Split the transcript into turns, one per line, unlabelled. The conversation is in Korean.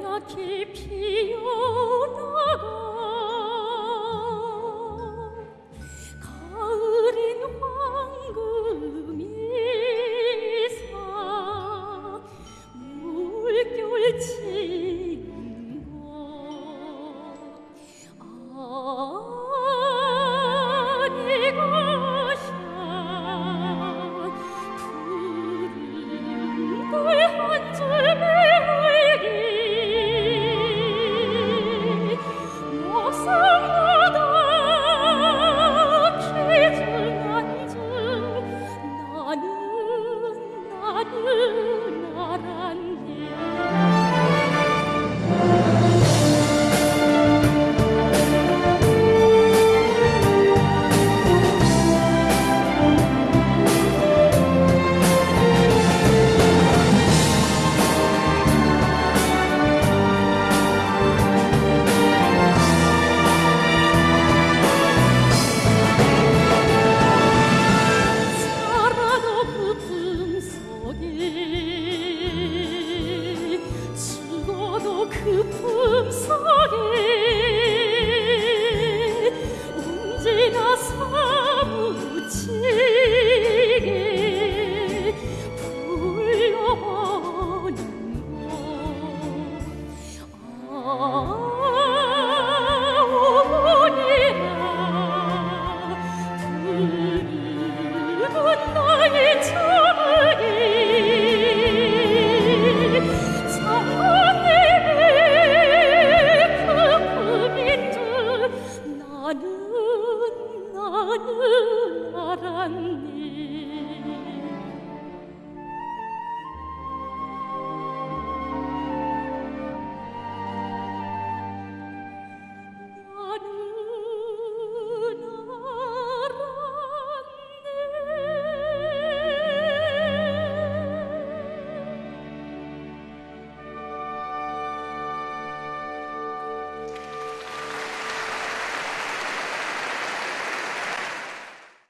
하얗게 피어나가. 나란히 你。